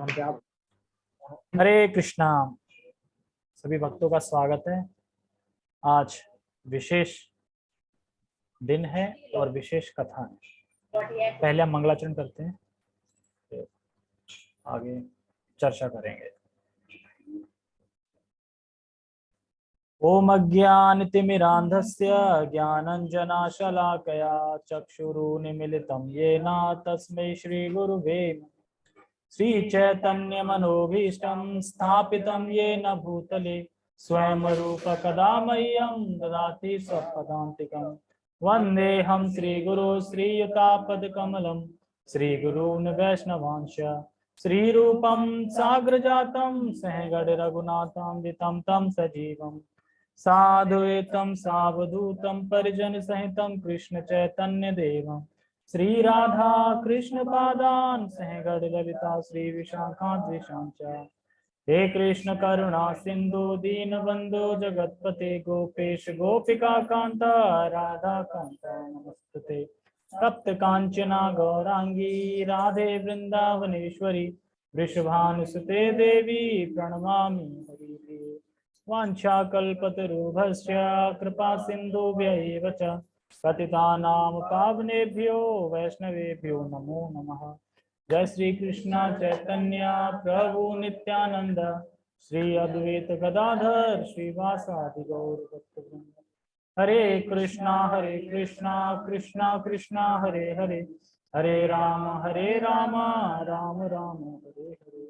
हरे कृष्णा। सभी भक्तों का स्वागत है। आज विशेष दिन है और विशेष कथा है। पहले हम मंगलाचरण करते हैं आगे चर्चा करेंगे। ओम अज्ञानतिमिरान्धस्य ज्ञानञ्जनाशलाकया चक्षुरुन्मिलितं येन तस्मै श्रीगुरुवे श्रीचैतन्यमनोभीष्टं स्थापितं येन भूतले स्वयं रूपकदा मह्यं ददाति स्वपदान्तिकं। वन्देऽहं श्रीगुरो श्रीयुतापदकमलं श्रीगुरून् वैष्णवांश श्रीरूपं साग्रजातं सहगणरघुनाथान्वितं तं सजीवम् साधुवेतं सावधूतं, परिजनसहितं कृष्णचैतन्यदेवम् श्रीराधा कृष्णपादान् सहगणललिता श्रीविशाखाद्विषाञ्च हे कृष्ण करुणा सिन्धु दीनबन्धो जगत्पते गोपेश, गोपिका कान्ता राधा कान्ता नमस्तुते। तप्त काञ्चना गौरांगी, राधे वृन्दावनेश्वरी वृषभानुसुते देवी हरिप्रिये वाञ्छाकल्पतरुभश्च कृपा सिन्धुभ्य एव पतितानां पावनेभ्यो वैष्णवेभ्यो नमो नमः। जय श्री कृष्ण चैतन्य, प्रभु नित्यानंद श्री अद्वैत गदाधर, श्रीवासादि गौर भक्तवृंद हरे कृष्णा हरे कृष्णा कृष्णा कृष्णा, हरे हरे। हरे राम हरे राम राम राम, हरे हरे।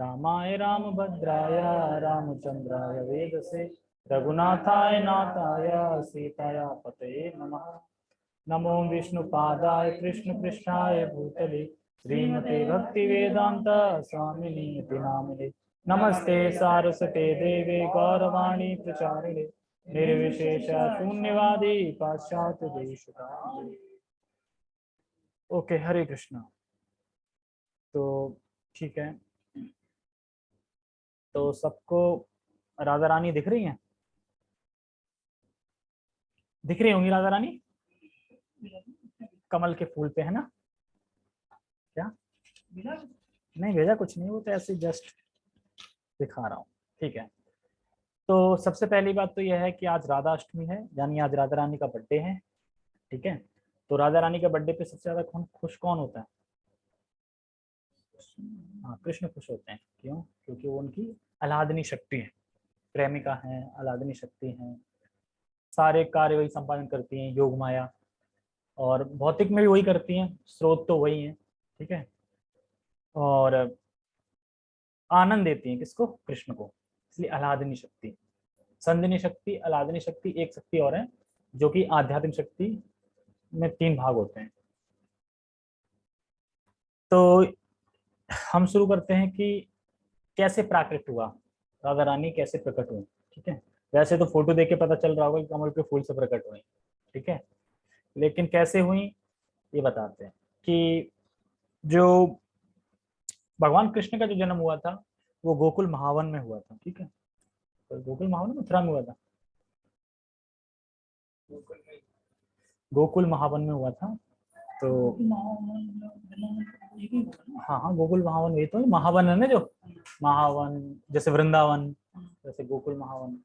रामाय राम भद्राय रामचंद्राय वेदसे। रघुनाथाय नाथाय सीताया पतये नमः। नमो विष्णुपादाय कृष्णपृष्ठाय भूतले। श्रीमते भक्ति वेदांत स्वामिनी इति नामिने नमस्ते सारस्वते देवे गौरवाणी प्रचारिणे। निर्विशेष शून्यवादी पाश्चात्य देश ओके, हरे कृष्णा। तो ठीक है। तो सबको राधा रानी दिख रही हैं? दिख रही होंगी राधा रानी? कमल के फूल पे, है ना? क्या? नहीं, भेजा कुछ नहीं, वो तो ऐसे जस्ट दिखा रहा हूँ, ठीक है। तो सबसे पहली बात तो यह है कि आज राधा अष्टमी है, यानी आज राधा रानी का बर्थडे है, ठीक है? तो राधा रानी के बर्थडे पे सबसे ज़्यादा कौन, खुश कौन होता है? हाँ कृष्ण खुश होते हैं, क्यों? क्योंकि वो उनकी अलादनी शक्ति है, प्रेमिका है अलादनी शक्ति है सारे कार्य वही संपादन करती हैं, योग माया। और भौतिक में भी वही करती हैं, स्रोत तो वही है, ठीक है? और आनंद देती हैं किसको? कृष्ण को। इसलिए अलादनी शक्ति। संदिनी शक्ति अलादनी शक्ति एक शक्ति और है, जो कि आध्यात्मिक शक्ति में तीन भाग होते हैं। तो हम शुरू करते हैं कि कैसे प्राकृत हुआ? राधा रानी कैसे प्रकट हुई? ठीक है? वैसे तो फ़ोटो देख के पता चल रहा होगा कि कमल के फूल से प्रकट हुई ठीक है? लेकिन कैसे हुई ये बताते हैं कि जो भगवान कृष्ण का जो जन्म हुआ था वो गोकुल महावन में हुआ था ठीक है? तो गोकुल महावन मथुरा में हुआ था गोकुल महावन में हुआ था तो हाँ हाँ गोकुल महावन वही तो महावन है ना जो? महावन जैसे वृंदावन जैसे गोकुल महावन।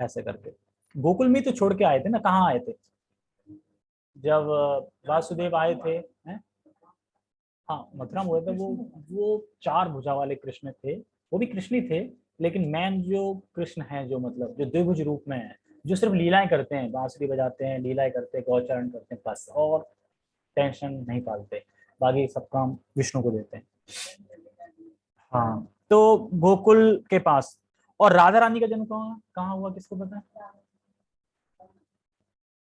ऐसे करके। गोकुल में तो छोड़ के आए थे ना, कहाँ आए थे? जब वासुदेव आए थे, हैं? हाँ मथुरा में हुए थे, वो वो चार भुजा वाले कृष्ण थे। वो भी कृष्ण ही थे, लेकिन मैन जो कृष्ण है, जो मतलब जो द्विभुज रूप में है, जो सिर्फ़ लीलाएँ करते हैं, बांसुरी बजाते हैं, लीलाएँ करते हैं, गौचरण करते हैं, बस, और टेंशन नहीं पालते, बाकी सब काम विष्णु को देते हैं। हाँ तो गोकुल के पास और राधा रानी का जन्म कहाँ कहाँ हुआ किसको पता है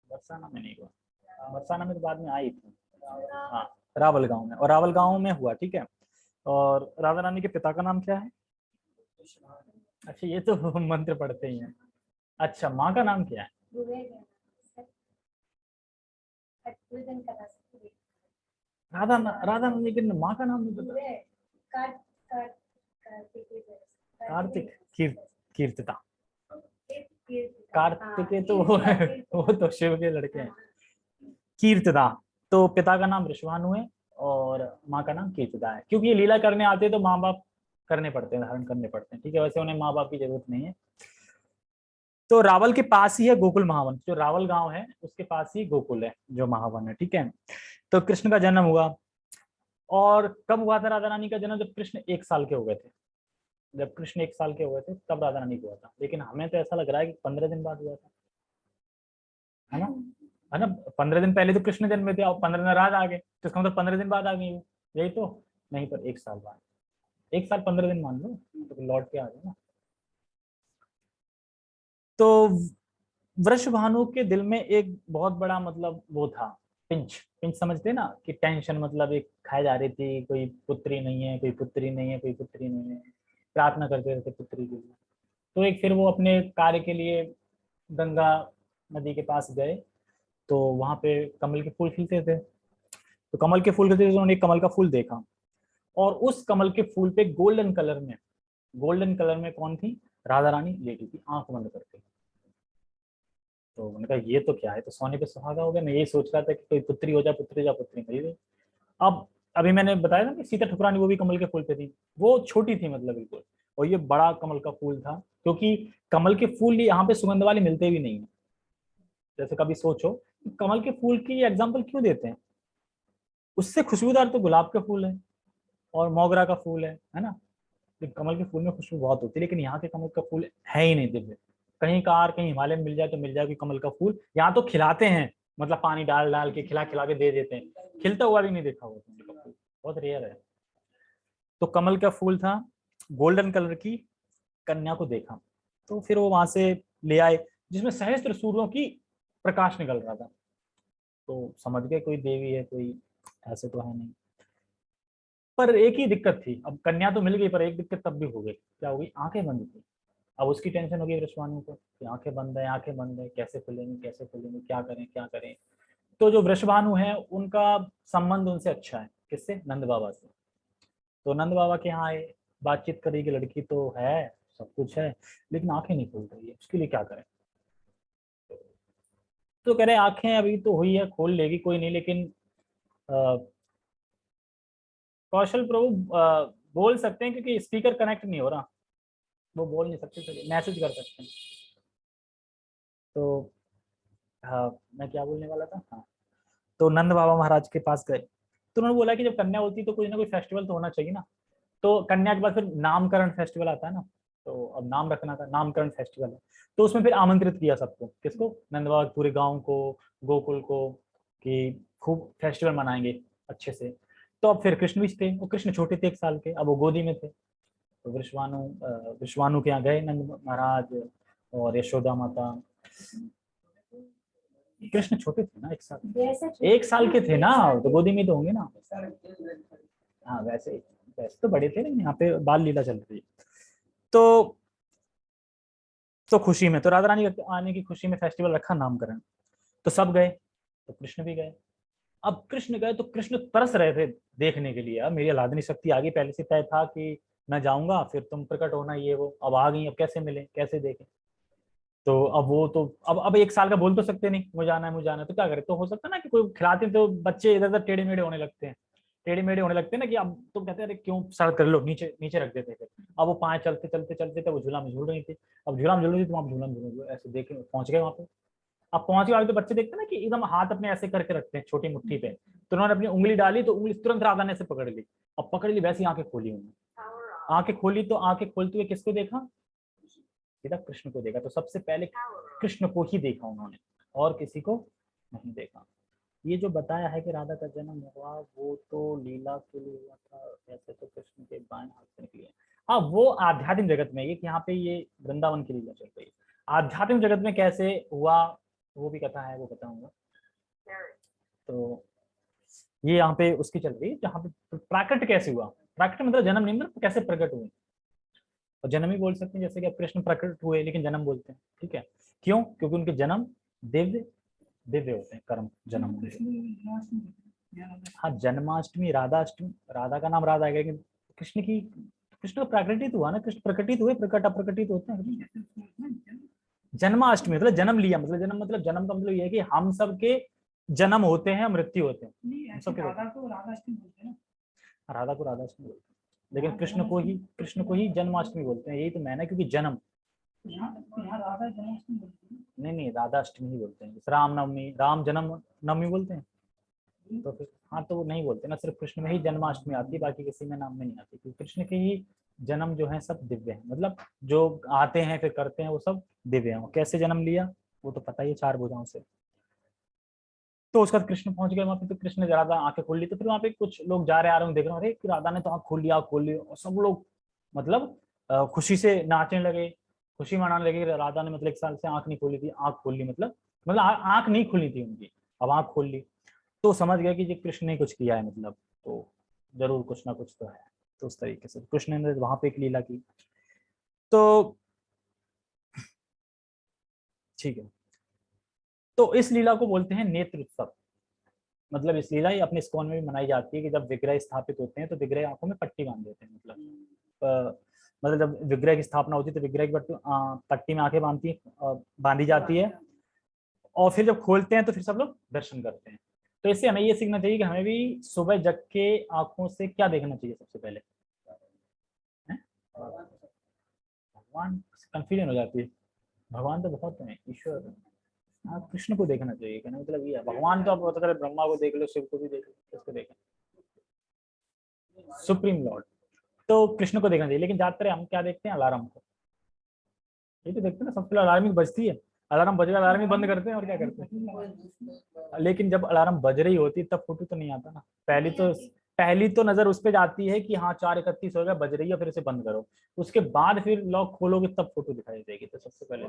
बरसाना में नहीं हुआ बरसाना में तो बाद में आई थी हाँ रावल गाँव में और रावल गाँव में हुआ ठीक है और राधा रानी के पिता का नाम क्या है अच्छा ये तो मंत्र पढ़ते ही हैं अच्छा माँ का नाम क्या है राधा राधा रानी के माँ का नाम नहीं पता कार्तिक कीर्त कीर्तिता। कार्तिक तो वो है वो तो शिव के लड़के हैं। कीर्तिदा तो पिता का नाम ऋषभानु है और माँ का नाम कीर्तिदा है। क्योंकि ये लीला करने आते हैं तो माँ बाप करने पड़ते हैं धारण करने पड़ते हैं ठीक है? वैसे उन्हें माँ बाप की ज़रूरत नहीं है। तो रावल के पास ही है गोकुल महावन। जो रावल गाँव है उसके पास ही गोकुल है जो महावन है ठीक है? तो कृष्ण का जन्म हुआ और कब हुआ था राधा रानी का जन्म? जब कृष्ण एक साल के हो गए थे। जब कृष्ण एक साल के हुए थे, तब राधा रानी को हुआ था। लेकिन हमें तो ऐसा लग रहा है कि पंद्रह दिन बाद हुआ था। है ना? है ना? पंद्रह दिन पहले तो कृष्ण जन्म थे और पंद्रह दिन रात आ गए। तो इसका मतलब पंद्रह दिन बाद आ गई यही तो? नहीं, पर एक साल बाद। एक साल पंद्रह दिन मान लो तो लौट के आ गए ना। तो वृक्ष भानु के दिल में एक बहुत बड़ा मतलब वो था, पिंच। पिंच समझते ना कि टेंशन मतलब एक खाई जा रही थी, कोई पुत्री नहीं है, कोई पुत्री नहीं है, कोई पुत्री नहीं है। प्रार्थना करते रहते पुत्री के लिए तो एक फिर वो अपने कार्य के लिए गंगा नदी के पास गए तो वहाँ पे कमल के फूल खिलते थे। तो कमल के फूल खिलते थे तो उन्होंने कमल का फूल देखा। और उस कमल के फूल पे गोल्डन कलर में, गोल्डन कलर में कौन थी? राधा रानी लेटी थी, आँख बंद करके। तो मैंने कहा, ये तो क्या है? तो सोने पे सुहागा हो गया। मैं यही सोच रहा था कि कोई पुत्री हो जाए पुत्री जा, पुत्री मिल गई। अब अभी मैंने बताया ना कि सीता ठुकरानी वो भी कमल के फूल पे थी। वो छोटी थी मतलब बिल्कुल। और ये बड़ा कमल का फूल था, क्योंकि कमल के फूल यहाँ पे सुगंध वाले मिलते भी नहीं है। जैसे कभी सोचो, कमल के फूल की एग्ज़ाम्पल क्यों देते हैं? उससे खुशबूदार तो गुलाब के फूल है और मोगरा का फूल है है ना? कमल के फूल में खुशबू बहुत होती है, लेकिन यहाँ के कमल का फूल है ही नहीं दिव्य। कहीं कार, कहीं हिमालय में मिल जाए तो मिल जाएगी कमल का फूल। यहाँ तो खिलाते हैं मतलब पानी डाल डाल के खिला खिला के दे देते हैं। खिलता हुआ भी नहीं देखा हुआ कमल का फूल बहुत रेयर है। तो कमल का फूल था गोल्डन कलर की कन्या को देखा। तो फिर वो वहाँ से ले आए, जिसमें सहस्त्र सूर्यों की प्रकाश निकल रहा था। तो समझ गए, कोई देवी है, कोई ऐसे तो है नहीं। पर एक ही दिक्कत थी। अब कन्या तो मिल गई, पर एक दिक्कत तब भी हो गई। क्या हो गई? आँखें बंद थी। अब उसकी टेंशन हो गई को, कि आँखें बंद है, आँखें बंद है, कैसे खुलेंगी कैसे खुलेंगी, क्या करें क्या करें? तो जो वृषभानु है, उनका संबंध उनसे अच्छा है। किससे? नंद बाबा से। तो नंद बाबा के यहाँ बातचीत करी करेगी लड़की तो है, सब कुछ है, लेकिन आँखें नहीं खुल रही है। उसके लिए क्या करें? तो कह रहे, आँखें अभी तो हुई है, खोल लेगी, कोई नहीं, लेकिन कौशल प्रभु बोल सकते हैं, क्योंकि स्पीकर कनेक्ट नहीं हो रहा। वो बोल नहीं सकते मैसेज कर सकते हैं। तो हाँ मैं क्या बोलने वाला था? हाँ। तो नंद बाबा महाराज के पास गए। तो उन्होंने बोला कि जब कन्या होती तो कोई ना कोई फेस्टिवल तो होना चाहिए ना। तो कन्या के बाद फिर नामकरण फेस्टिवल आता है ना। तो अब नाम रखना था, नामकरण फेस्टिवल है। तो उसमें फिर आमंत्रित किया सबको। किसको? नंद बाबा पूरे गाँव को, गोकुल को, कि खूब फेस्टिवल मनाएँगे अच्छे से। तो अब फिर कृष्ण भी थे। वो कृष्ण छोटे थे एक साल के, अब वो गोदी में थे। तो विश्वानु विश्वानु के यहाँ गए नंद महाराज और यशोदा माता। कृष्ण छोटे थे ना एक साल? एक साल के थे ना? तो गोदी में तो होंगे ना? हाँ वैसे वैसे तो बड़े थे लेकिन यहाँ पे बाल लीला चल रही है। तो तो खुशी में तो राधा रानी आने की खुशी में फेस्टिवल रखा नामकरण। तो सब गए तो कृष्ण भी गए। अब कृष्ण गए तो कृष्ण तरस रहे थे देखने के लिए। अब मेरी अलादनी शक्ति आगे पहले से तय था कि मैं जाऊँगा फिर तुम प्रकट होना ये वो। अब आ गई अब कैसे मिले कैसे देखें? तो अब वो तो अब अब एक साल का बोल तो सकते नहीं मुझे जाना है मुझे जाना है। तो क्या करे? तो हो सकता है ना कि कोई खिलाते तो बच्चे इधर उधर टेढ़े मेढ़े होने लगते हैं। टेढ़े मेढ़े होने लगते हैं ना कि अब तुम कहते हैं क्यों सड़क कर लो नीचे नीचे रख देते थे अब वो पाए चलते चलते चलते थे वो झूला में झूल रही थी। अब झूला में झूल रही थी तो आप झूला में झूल ऐसे देखे पहुँच गए वहाँ पे। अब पहुँच गए तो बच्चे देखते ना कि एकदम हाथ अपने ऐसे करके रखते हैं छोटी मुट्ठी पे। तो उन्होंने अपनी उंगली डाली तो उंगली तुरंत राधा ने से पकड़ ली। अब पकड़ ली वैसी आँखें खोली उन्होंने। आँखें खोली तो आँखें खोलते हुए किसको देखा? सीधा कृष्ण को देखा तो सबसे पहले कृष्ण को ही देखा उन्होंने और किसी को नहीं देखा। ये जो बताया है कि राधा का जन्म हुआ वो तो लीला के लिए हुआ था ऐसे तो कृष्ण के बाएँ हाथ से निकली है। हाँ वो आध्यात्मिक जगत में ये यहाँ पे ये वृंदावन की लीला चल रही है। आध्यात्मिक जगत में कैसे हुआ वो भी कथा है वो बताऊँगा। तो ये यहाँ पे उसकी चल रही है जहाँ पे प्राकट कैसे हुआ? प्राकट मतलब जन्म नहीं मतलब कैसे प्रकट हुए? और जन्म ही बोल सकते हैं जैसे कि कृष्ण प्रकट हुए लेकिन जन्म बोलते हैं ठीक है? क्यों? क्योंकि उनके जन्म दिव्य दिव्य होते हैं कर्म जन्म हाँ। जन्माष्टमी राधाष्टमी राधा का नाम राधा है लेकिन कृष्ण की कृष्ण प्राकृतिक हुआ ना कृष्ण प्रकटित हुए प्रकट अप्रकटित होते हैं। जन्माष्टमी मतलब जन्म लिया मतलब जन्म मतलब जन्म का मतलब ये है कि हम सब के जन्म होते हैं मृत्यु होते हैं। राधा को राधाष्टमी बोलते हैं राधा को राधाष्टमी बोलते हैं। लेकिन कृष्ण को ही, कृष्ण को ही जन्माष्टमी बोलते हैं। यही तो मैंने, क्योंकि जन्म। नहीं नहीं राधा अष्टमी ही बोलते हैं। राम नवमी राम जन्म नवमी बोलते हैं। तो फिर हाँ तो नहीं बोलते ना, सिर्फ़ कृष्ण में ही जन्माष्टमी आती है, बाकी किसी में नाम में नहीं आती। क्योंकि कृष्ण के ही जन्म जो है, सब दिव्य है। मतलब जो आते हैं, फिर करते हैं, वो सब दिव्य है। कैसे जन्म लिया, वो तो पता ही, चार भुजाओं से। तो उसके बाद कृष्ण पहुँच गए, वहाँ पे तो कृष्ण ने राधा आँखें खोल ली तो फिर वहाँ पे कुछ लोग जा रहे आ रहे हैं, देख रहे अरे राधा ने तो आँख खोल लिया खोल ली। और सब लोग मतलब खुशी से नाचने लगे, खुशी मनाने लगे राधा ने मतलब एक साल से आँख नहीं खोली थी, आँख खोल ली मतलब मतलब आँख नहीं खुली थी उनकी, अब आँख खोल ली। तो समझ गया कि ये कृष्ण ने कुछ किया है मतलब तो ज़रूर कुछ ना कुछ तो है तो उस तरीके से। कृष्ण ने वहाँ पे एक लीला की। तो ठीक है। तो इस लीला को बोलते हैं नेत्र उत्सव मतलब इस लीला ही अपने स्कॉन में भी मनाई जाती है कि जब विग्रह स्थापित होते हैं तो विग्रह आँखों में पट्टी बाँध देते हैं मतलब। मतलब जब विग्रह की स्थापना होती है तो विग्रह की पट्टी में आँखें बांधती बांधी जाती है। और फिर जब खोलते हैं तो फिर सब लोग दर्शन करते हैं। तो इससे हमें ये सीखना चाहिए कि हमें भी सुबह जग के आँखों से क्या देखना चाहिए सबसे पहले? भगवान कंफ्यूजन हो जाती है। भगवान तो बहुत है ईश्वर। हाँ कृष्ण को देखना चाहिए कहना मतलब ये भगवान तो आप बता रहे ब्रह्मा को देख लो शिव को भी देख लो देखें? Supreme lord. तो कृष्ण को देखना चाहिए लेकिन ज़्यादातर हम क्या देखते हैं? अलार्म को। ये तो देखते हैं ना सबसे पहले बजती है। अलार्म बजेगा अलार्म ही बंद करते हैं और क्या करते हैं? लेकिन जब अलार्म बज रही होती तब फ़ोटो तो नहीं आता ना। पहली तो पहली तो नज़र उस पर जाती है कि हाँ चार इकतीस हो गया बज रही है फिर इसे बंद करो। उसके बाद फिर लॉक खोलोगे तब फ़ोटो दिखाई देगी तो सबसे पहले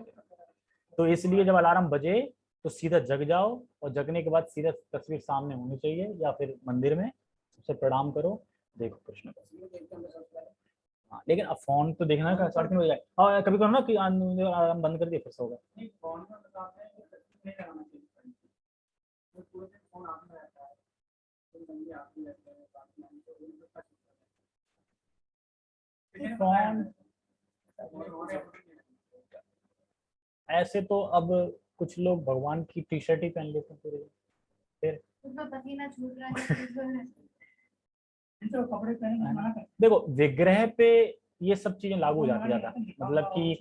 तो इसलिए जब अलार्म बजे तो सीधा जग जाओ और जगने के बाद सीधा तस्वीर सामने होनी चाहिए या फिर मंदिर में। सबसे प्रणाम करो देखो कृष्ण हाँ लेकिन अब फ़ोन तो देखना है साढ़े तीन बजे और कभी करो ना कि अलार्म बंद कर दिया फिर होगा फ़ोन ऐसे तो अब कुछ लोग भगवान की टी शर्ट ही पहन लेते हैं पूरे फिर देखो विग्रह पे ये सब चीज़ें लागू हो जाती ज़्यादा। मतलब कि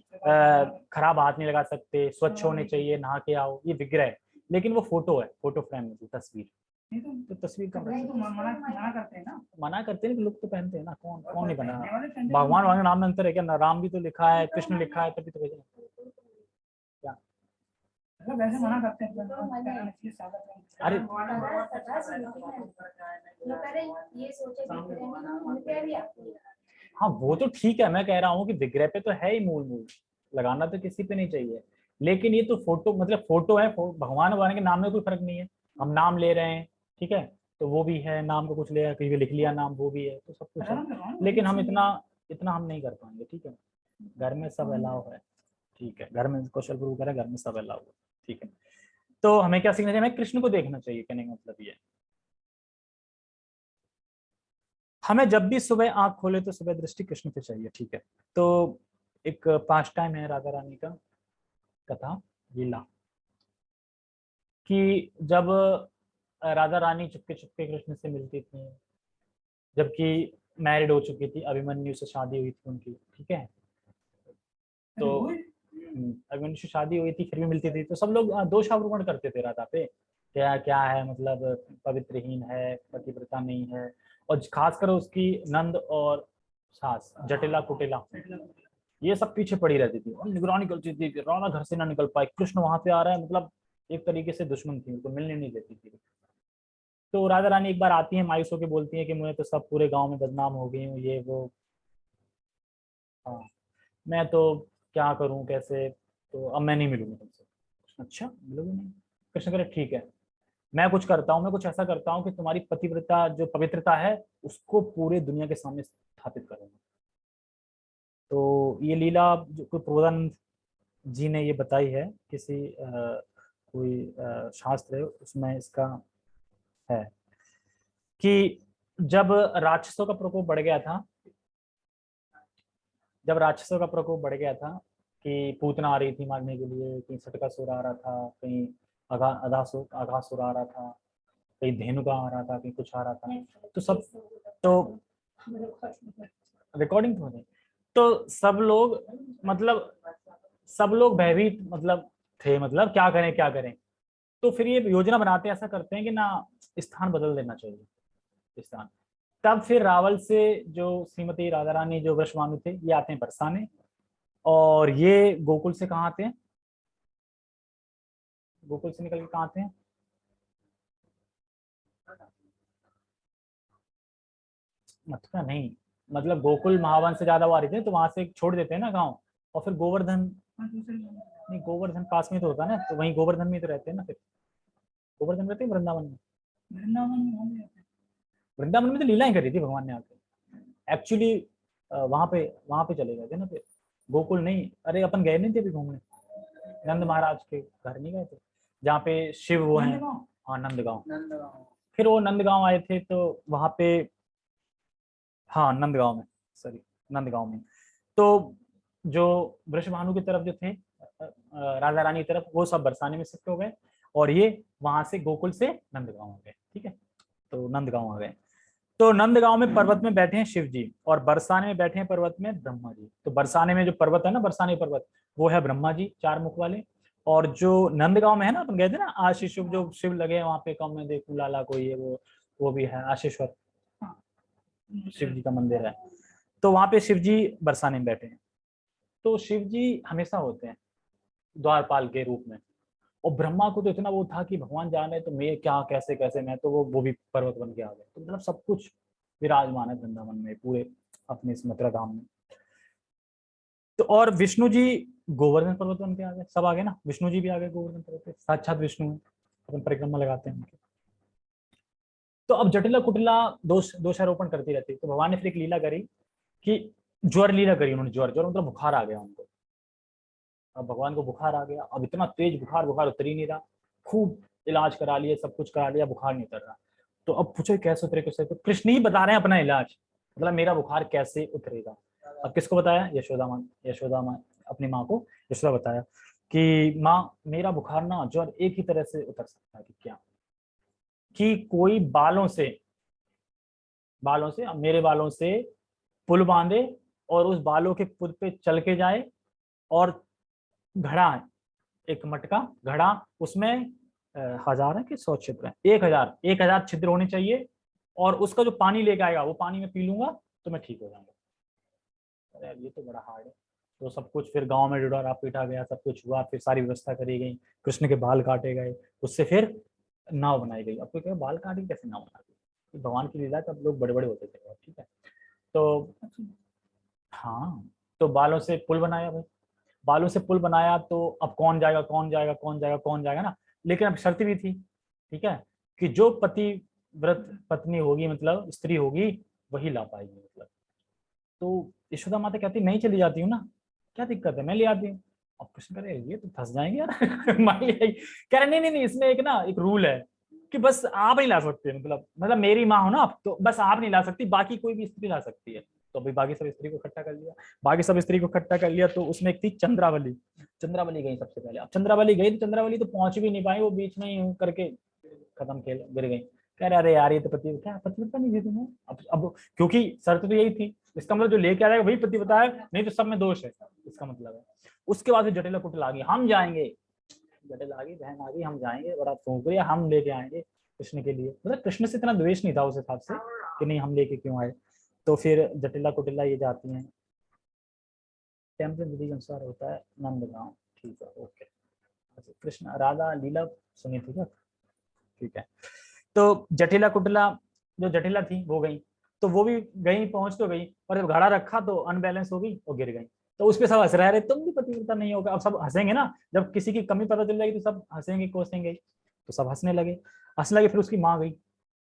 खराब हाथ नहीं लगा सकते स्वच्छ होने चाहिए नहा के आओ ये विग्रह लेकिन वो फ़ोटो है फ़ोटो फ्रेम में तस्वीर। तो तस्वीर का तो मना करते हैं ना। मना करते हैं लोग तो पहनते हैं ना कौन कौन नहीं बना। भगवान भगवान नाम में अंतर है क्या? राम भी तो लिखा है कृष्ण लिखा है तभी तो भेजा। मतलब वैसे मना करते हैं अरे हाँ वो तो ठीक है मैं कह रहा हूँ कि विग्रह पे तो है ही मूल मूल लगाना तो किसी पे नहीं चाहिए। लेकिन ये तो फ़ोटो मतलब फ़ोटो है भगवान भगवान के नाम में कोई फ़र्क नहीं है। हम नाम ले रहे हैं ठीक है तो वो भी है नाम को कुछ ले कहीं लिख लिया नाम वो भी है तो सब कुछ है। लेकिन हम इतना इतना हम नहीं कर पाएँगे ठीक है। घर में सब अलाव है ठीक है घर में कौशल प्रूव करें घर में सब अलाव है। ठीक है। तो हमें क्या सीखना चाहिए हमें कृष्ण को देखना चाहिए कहने का मतलब ये। हमें जब भी सुबह आँख खोले तो सुबह दृष्टि कृष्ण पे चाहिए ठीक है। तो एक पाँच टाइम है राधा रानी का कथा लीला। कि जब राधा रानी चुपके चुपके कृष्ण से मिलती थी जबकि मैरिड हो चुकी थी अभिमन्यु से शादी हुई थी उनकी ठीक है। तो अभिमन्यु से शादी हुई थी, फिर भी मिलती थी तो सब लोग दोष आरोपण करते थे राधा पे। क्या क्या है मतलब पवित्रहीन है, पतिव्रता नहीं है, और खासकर उसकी नंद और सास, जटिला कुटिला, ये सब पीछे पड़ी रहती थी। और निगरानी करती थी राधा घर से ना निकल पाए, कृष्ण वहाँ पे आ रहा है मतलब एक तरीके से दुश्मन थी, उनको मिलने नहीं देती थी। तो राधा रानी एक बार आती है, मायूस होकर बोलती है कि मुझे तो सब पूरे गाँव में बदनाम हो गई हूँ, ये, वो। हाँ मैं तो क्या करूँ कैसे? तो अब मैं नहीं मिलूँगा तुमसे। अच्छा मिलोगे नहीं? कृष्ण करे ठीक है। मैं कुछ करता हूँ मैं कुछ ऐसा करता हूँ कि तुम्हारी पतिव्रता जो पवित्रता है उसको पूरे दुनिया के सामने स्थापित करूँगा तो ये लीला जो कोई प्रबोधानंद जी ने ये बताई है किसी आ, कोई आ, शास्त्र है उसमें इसका है कि जब राक्षसों का प्रकोप बढ़ गया था जब राक्षसों का प्रकोप बढ़ गया था कि पूतना आ रही थी मारने के लिए कहीं सटका सुर आ रहा था कहीं अगा अधासुर आघासुर आ रहा था कहीं धेनुका आ रहा था कहीं कुछ आ रहा था। तो सब तो रिकॉर्डिंग तो नहीं तो सब लोग मतलब सब लोग भयभीत मतलब थे मतलब क्या करें क्या करें? तो फिर ये योजना बनाते ऐसा करते हैं कि ना स्थान बदल देना चाहिए। स्थान। तब फिर रावल से जो श्रीमती राधा रानी जो वृषभानु थे ये आते हैं बरसाने। और ये गोकुल से कहाँ आते हैं? गोकुल से निकल के कहाँ आते हैं? मथुरा नहीं। मतलब गोकुल महावन से ज़्यादा वो आ रही थे तो वहाँ से छोड़ देते हैं ना गाँव। और फिर गोवर्धन नहीं गोवर्धन पास में तो होता है ना तो वहीं गोवर्धन में तो रहते हैं ना फिर। गोवर्धन रहते हैं वृंदावन में? वृंदावन में वृंदावन में तो लीलाएँ करी थी भगवान ने आके। एक्चुअली वहाँ पे वहाँ पे चले गए थे ना फिर। गोकुल नहीं अरे अपन गए नहीं थे अभी घूमने। नंद महाराज के घर नहीं गए थे? जहाँ पे शिव वो है। हाँ नंदगांव। फिर वो नंदगांव आए थे तो वहाँ पे हाँ नंदगांव में सॉरी नंदगांव में। तो जो वृषभानु की तरफ़ जो थे राजा रानी की तरफ़ वो सब बरसाने में शिफ्ट हो गए। और ये वहाँ से गोकुल से नंदगांव आ गए ठीक है? तो नंदगांव आ गए। तो नंदगांव में पर्वत में बैठे हैं शिव जी और बरसाने में बैठे हैं पर्वत में ब्रह्मा जी तो बरसाने में जो पर्वत है ना बरसाने पर्वत वो है ब्रह्मा जी चार मुख वाले। और जो नंदगांव में है ना अपन गए थे ना आशीष जो शिव लगे हैं वहाँ पे कम में देखू लाला कोई है वो वो भी है आशीश्वर शिव जी का मंदिर है। तो वहाँ पे शिव जी बरसाने में बैठे हैं। तो शिव जी हमेशा होते हैं द्वारपाल के रूप में। और ब्रह्मा को तो इतना वो था कि भगवान जाने तो मैं क्या, कैसे कैसे, मैं तो वो वो भी पर्वत बन के आ गए। तो मतलब सब कुछ विराजमान है वृंदावन में, पूरे अपने इस मथुरा धाम में। तो और विष्णु जी गोवर्धन पर्वत बन के आ गए। सब आ गए ना? विष्णु जी भी आ गए गोवर्धन पर्वत पे। साक्षात विष्णु अपन परिक्रमा लगाते हैं उनके। तो अब जटिला कुटिला दोष, दोषारोपण करती रहती तो भगवान ने फिर एक लीला करी कि ज्वर लीला करी उन्होंने ज्वर। ज्वर मतलब बुखार आ गया उनको। अब भगवान को बुखार आ गया। अब इतना तेज बुखार बुखार उतर ही नहीं रहा। खूब इलाज करा लिया, सब कुछ करा लिया, बुखार नहीं उतर रहा। तो अब पूछो कैसे उतरे, कैसे तो कृष्ण ही बता रहे हैं अपना इलाज। मतलब मेरा बुखार कैसे उतरेगा? अब किसको बताया? यशोदा माँ यशोदा माँ, अपनी माँ को। यशोदा बताया कि माँ, मेरा बुखार ना ज्वर एक ही तरह से उतर सकता है कि क्या? कि कोई बालों से बालों से, मेरे बालों से पुल बांधे और उस बालों के पुल पे चल के जाए और घड़ा है, एक मटका घड़ा, उसमें हज़ार है कि सौ छिद्र है? एक हज़ार एक हज़ार छिद्र होने चाहिए और उसका जो पानी लेके आएगा, वो पानी में पी लूँगा तो मैं ठीक हो जाऊँगा। अरे ये तो बड़ा हार्ड है। तो सब कुछ फिर गाँव में डुडोरा पीटा गया, सब कुछ हुआ, फिर सारी व्यवस्था करी गई, कृष्ण के बाल काटे गए, उससे फिर नाव बनाई गई। आपको क्या बाल काटी कैसे नाव बना दी भगवान की लीला तब लोग बड़े बड़े होते थे, ठीक है? तो हाँ तो बालों से पुल बनाया भाई। बालों से पुल बनाया तो अब कौन जाएगा कौन जाएगा कौन जाएगा कौन जाएगा ना? लेकिन अब शर्त भी थी, ठीक है? कि जो पति व्रत, पत्नी होगी मतलब स्त्री होगी, वही ला पाएगी मतलब। तो यशोदा माता कहती, मैं ही चली जाती हूँ ना? क्या दिक्कत है? मैं ले आती हूँ? अब कृष्ण करे ये तो फंस जाएँगे यार, मान लिया कह रहे, नहीं नहीं नहीं, इसमें एक ना, एक रूल है कि बस आप नहीं ला सकते मतलब मतलब मेरी माँ हो ना आप तो बस आप नहीं ला सकती, बाकी कोई भी स्त्री ला सकती है। तो अभी बाकी सब स्त्री को इकट्ठा कर लिया। बाकी सब स्त्री को इकट्ठा कर लिया तो उसमें एक थी चंद्रावली। चंद्रावली गई सबसे पहले। अब चंद्रावली गई तो चंद्रावली तो पहुँच भी नहीं पाई, वो बीच में ही करके खत्म खेल गिर गई। कह रहे, अरे यार, ये तो पति क्या पतिव्रता नहीं थी तुम्हें? अब अब क्योंकि शर्त तो यही थी, इसका मतलब जो लेके आ वही पतिव्रता है नहीं तो सब में दोष है, इसका मतलब है। उसके बाद जटिला कुटिल आ गई, हम जाएँगे। जटिल आ गई, बहन आ गई, हम जाएँगे बड़ा फूक हम लेके आएँगे कृष्ण के लिए। मतलब कृष्ण से इतना द्वेष नहीं था उस हिसाब से कि नहीं, हम लेके क्यों आए? तो फिर जटिला कुटिला ये जाती हैं। टेंपल विधि के अनुसार होता है नंदगांव ठीक है, ओके। अच्छा कृष्ण, राधा, लीला सुनी थी क्या ठीक है। तो जटिला कुटिला जो जटिला थी, वो गई। तो वो भी गई, पहुँच तो गई, और जब घड़ा रखा तो अनबैलेंस हो गई और गिर गई। तो उस पर सब हंस रहे तुम भी पतिव्रता नहीं होगा। अब सब हंसेंगे ना। जब किसी की कमी पता चल जाएगी तो सब हंसेंगे, कोसेंगे। तो सब हंसने लगे। हंसने लगे, फिर उसकी माँ गई।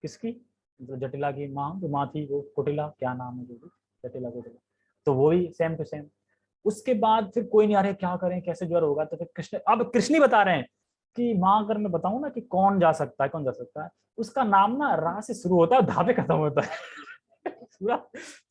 किसकी? तो जटिला की माँ जो माँ थी वो कुटिला, क्या नाम है जो भी, जटिला कुटिला। तो वो भी सेम टू सेम उसके बाद फिर कोई नहीं आ रहे क्या करें, कैसे ज्वर होगा? तो फिर कृष्ण, अब कृष्ण ही बता रहे हैं कि माँ, अगर मैं बताऊँ ना कि कौन जा सकता है, कौन जा सकता है, उसका नाम ना रा से शुरू होता है धापे खत्म होता है। पूरा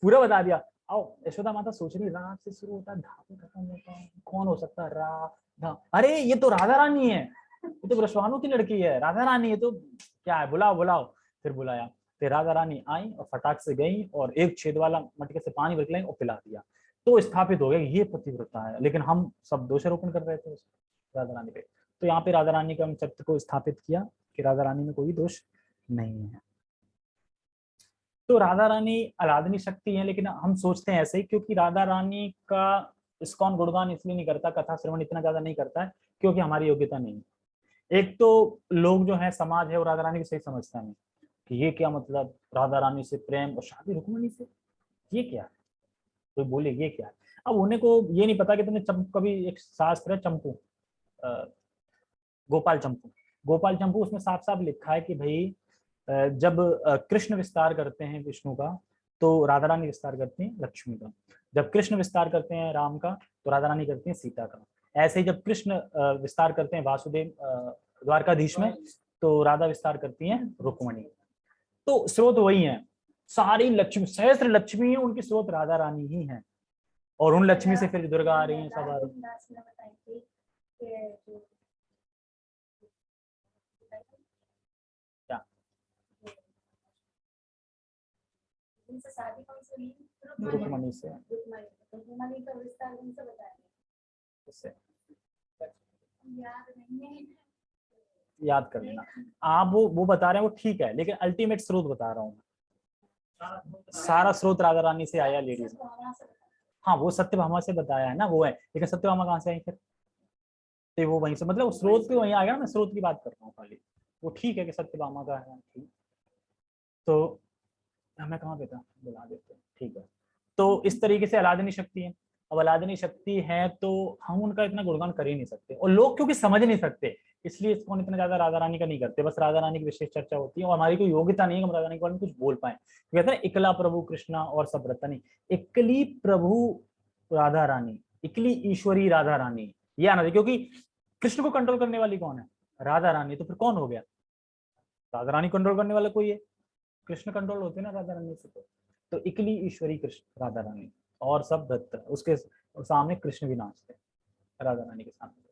पूरा बता दिया। आओ, यशोदा माता सोच रही रा से शुरू होता है, धापे खत्म होता है, कौन हो सकता है रा धा अरे, ये तो राधा रानी है। ये तो ब्रश्वानु की लड़की है, राधा रानी है तो क्या है, बुलाओ बुलाओ। फिर बुलाया। तो राधा रानी आई और फटाक से गई और एक छेद वाला मटके से पानी भर और पिला दिया। तो स्थापित हो गया ये पतिव्रता है, लेकिन हम सब दोषारोपण कर रहे थे राधा रानी पे। तो यहाँ पे राधा रानी का हम सत्य को स्थापित किया कि राधा रानी में कोई दोष नहीं है। तो राधा रानी अलादनी शक्ति है, लेकिन हम सोचते हैं ऐसे ही क्योंकि राधा रानी का इसकॉन गुणगान इसलिए नहीं करता, कथा श्रवण इतना ज़्यादा नहीं करता है क्योंकि हमारी योग्यता नहीं है। एक तो लोग जो है, समाज है, वो राधा रानी को सही समझता नहीं। कि ये क्या मतलब? राधा रानी से प्रेम और शादी रुकमणी से? ये क्या है? कोई तो बोले, ये क्या है? अब उन्हें को ये नहीं पता कि तुमने चंप कभी एक शास्त्र है चंपू गोपाल चंपू। गोपाल चंपू उसमें साफ़ साफ़ लिखा है कि भाई जब कृष्ण विस्तार करते हैं विष्णु का तो राधा रानी विस्तार करती हैं लक्ष्मी का। जब कृष्ण विस्तार करते हैं राम का तो राधा रानी करती हैं सीता का। ऐसे ही जब कृष्ण विस्तार करते हैं वासुदेव द्वारकाधीश में तो राधा विस्तार करती हैं रुक्मणी। तो स्रोत वही है। सारी लक्ष्मी सहस्त्र लक्ष्मी है उनकी स्रोत राधा रानी ही है। और उन लक्ष्मी से फिर दुर्गा आ रही है सब आ रही रुक्मणी से। रुक्मणी। का विस्तार उनसे बताएँगे। याद कर लेना। आप वो वो बता रहे हैं, वो ठीक है, लेकिन अल्टीमेट स्रोत बता रहा हूँ सारा स्रोत राधा रानी से आया लेडीज़ हाँ वो सत्यभामा से बताया है ना, वो है। लेकिन सत्यभामा कहाँ से आई फिर? तो वो वहीं से मतलब स्रोत भी वहीं आ गया मैं स्रोत की बात कर रहा हूँ खाली। वो ठीक है कि सत्यभामा का है, ठीक। तो हमें कहाँ था? बुला देते ठीक है। तो इस तरीके से अलादनी शक्ति है। अब अलादनी शक्ति है तो हम उनका इतना गुणगान कर ही नहीं सकते। और लोग क्योंकि समझ नहीं सकते इसलिए इसको इतना ज़्यादा राधा रानी का नहीं करते बस राधा रानी की विशेष चर्चा होती है और हमारी कोई योग्यता नहीं है हम राधा रानी के बारे में कुछ बोल पाए। कहते हैं इकला प्रभु कृष्णा और सब रतनी इकली प्रभु राधा रानी इकली ईश्वरी राधा रानी ये आना क्योंकि कृष्ण को कंट्रोल करने वाली कौन है? राधा रानी तो फिर कौन हो गया? राधा रानी कंट्रोल करने वाला कोई है? कृष्ण कंट्रोल होते ना राधा रानी से तो, तो इकली ईश्वरी कृष्ण राधा रानी और सब दत्त उसके सामने कृष्ण भी नाचते राधा रानी के सामने।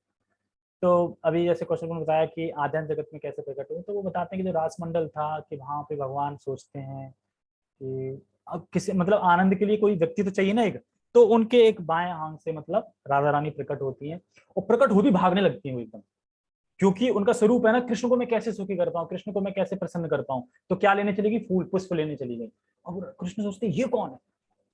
तो अभी जैसे क्वेश्चन ने बताया कि आध्यात्म जगत में कैसे प्रकट हुए तो वो बताते हैं कि जो रासमंडल था कि वहाँ पे भगवान सोचते हैं कि अब किसी मतलब आनंद के लिए कोई व्यक्ति तो चाहिए ना एक तो उनके एक बाएँ आँख से मतलब राधा रानी प्रकट होती है और प्रकट हो भी भागने लगती है एकदम। क्योंकि उनका स्वरूप है ना, कृष्ण को मैं कैसे सुखी कर पाऊँ, कृष्ण को मैं कैसे प्रसन्न कर पाऊँ तो क्या लेने चलेगी फूल, पुष्प लेने चली गई। अब कृष्ण सोचते ये कौन है?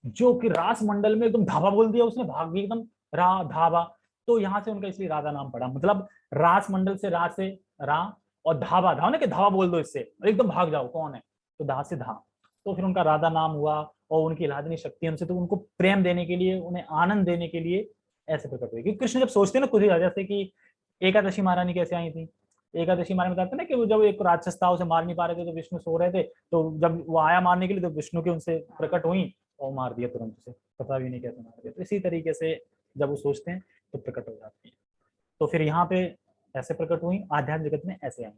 जो कि रास मंडल में एकदम धावा बोल दिया उसने, भाग भी एकदम रा, धावा। तो यहाँ से उनका इसलिए राधा नाम पड़ा। मतलब रास मंडल से रा से रा और धावा धावा ना कि धावा बोल दो इससे। एकदम भाग जाओ, कौन है? तो धा से धा। तो फिर उनका राधा नाम हुआ और उनकी इलाजनी शक्ति उनसे तो उनको प्रेम देने के लिए, उन्हें आनंद देने के लिए ऐसे प्रकट हुई क्योंकि कृष्ण जब सोचते ना कुछ जैसे कि एकादशी महारानी कैसे आई थी? एकादशी महारानी बताते ना कि वो जब एक राक्षस था उसे मार नहीं पा रहे थे तो विष्णु सो रहे थे। तो जब वो आया मारने के लिए तो विष्णु के उनसे प्रकट हुई और मार दिया तुरंत उसे। पता भी नहीं कैसे मार दिया। तो इसी तरीके से जब वो सोचते हैं तो प्रकट हो जाती है। तो फिर यहाँ पे ऐसे प्रकट हुई, आध्यात्म जगत में ऐसे आई।